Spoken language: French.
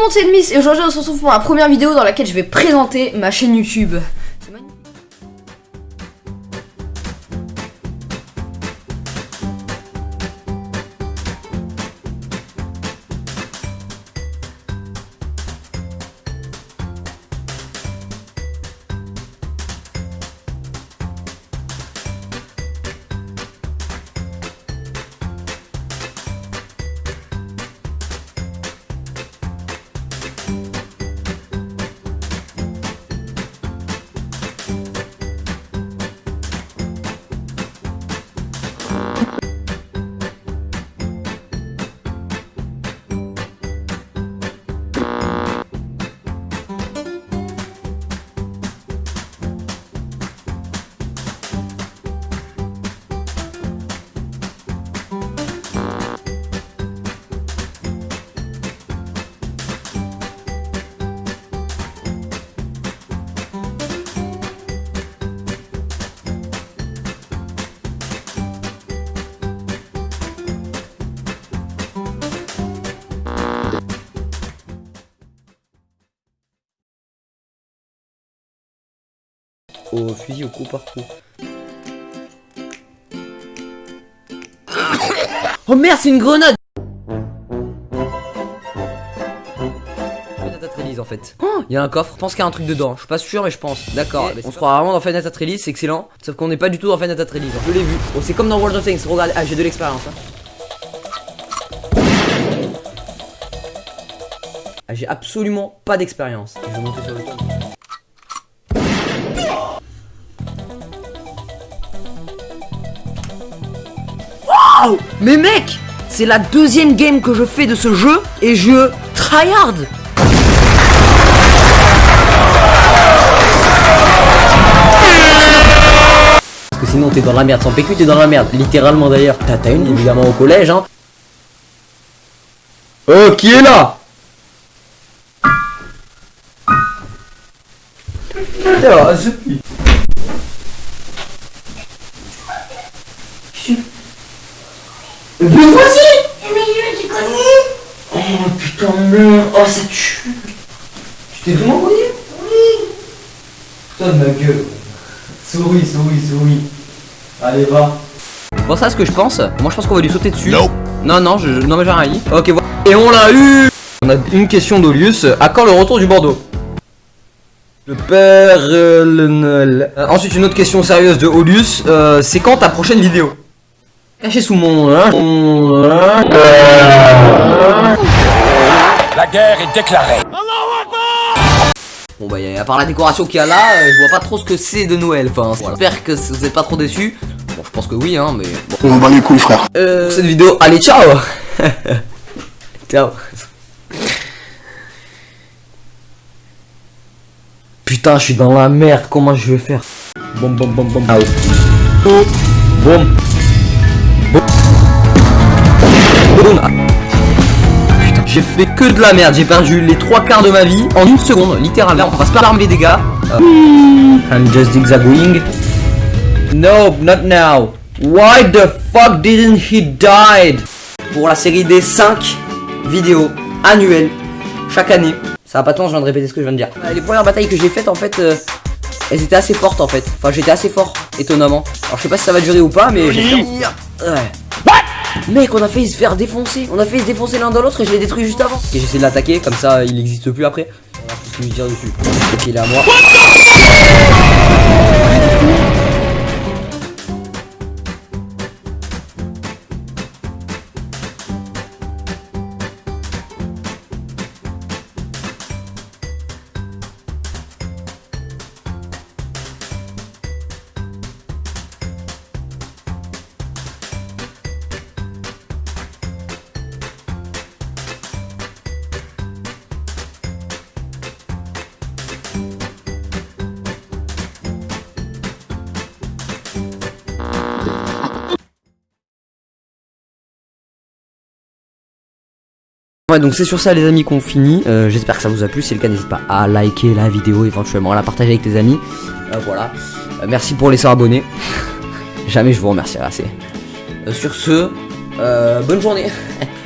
le monde, c'est Miss et aujourd'hui on se retrouve pour ma première vidéo dans laquelle je vais présenter ma chaîne YouTube. Au fusil au coup par coup. Oh merde, c'est une grenade en fait. Oh, il y a un coffre, je pense qu'il y a un truc dedans. Je suis pas sûr, mais je pense. D'accord, on se croit vraiment dans Fenêtre Release, c'est excellent. Sauf qu'on n'est pas du tout dans Fenêtre Release. Je l'ai vu. Oh, c'est comme dans World of Tanks. Regardez, ah, j'ai de l'expérience. Hein. Ah, j'ai absolument pas d'expérience. Je vais monter sur le toit. Mais mec C'est la deuxième game que je fais de ce jeu et je tryhard Parce que sinon t'es dans la merde, sans PQ t'es dans la merde, littéralement d'ailleurs. T'as une évidemment au collège hein. Oh qui est là? Le voici Mais je tu connu Oh putain merde Oh ça tue. Tu t'es vraiment connu Oui. Putain de ma gueule. Souris, souris, souris. Allez va. Bon ça ce que je pense, moi je pense qu'on va lui sauter dessus. Non. Non non, je, non mais j'ai rien dit. Ok voilà. Et on l'a eu. On a une question d'Olius, à quand le retour du Bordeaux? Le père euh, le euh, ensuite une autre question sérieuse de Olius, euh, c'est quand ta prochaine vidéo? Caché sous mon... Hein. La guerre est déclarée. Bon bah à part la décoration qu'il y a là, euh, je vois pas trop ce que c'est de Noël. Enfin, j'espère que vous êtes pas trop déçus. Bon, je pense que oui, hein, mais. Bon. On va les couilles, frère. Euh, cette vidéo, allez, ciao. ciao. Putain, je suis dans la merde. Comment je vais faire? Bon, bon, bon, bon. Out. Boum. Putain, j'ai fait que de la merde, j'ai perdu les trois quarts de ma vie en une seconde, littéralement. On va se pas les dégâts. Uh, I'm just zigzagging. No, not now. Why the fuck didn't he died? Pour la série des 5 vidéos annuelles chaque année. Ça va pas tant, je viens de répéter ce que je viens de dire. Les premières batailles que j'ai faites en fait, euh, elles étaient assez fortes en fait. Enfin, j'étais assez fort, étonnamment. Alors, je sais pas si ça va durer ou pas, mais Ouais. Mec, on a failli se faire défoncer. On a failli se défoncer l'un dans l'autre et je l'ai détruit juste avant. Et j'essaie de l'attaquer, comme ça il n'existe plus après. On va lui dire dessus. Ok, il est à moi. Ouais donc c'est sur ça les amis qu'on finit. Euh, J'espère que ça vous a plu. Si c'est le cas n'hésite pas à liker la vidéo éventuellement À la partager avec tes amis. Euh, Voilà. Euh, Merci pour les 100 abonnés. Jamais je vous remercierai assez. Sur ce Bonne journée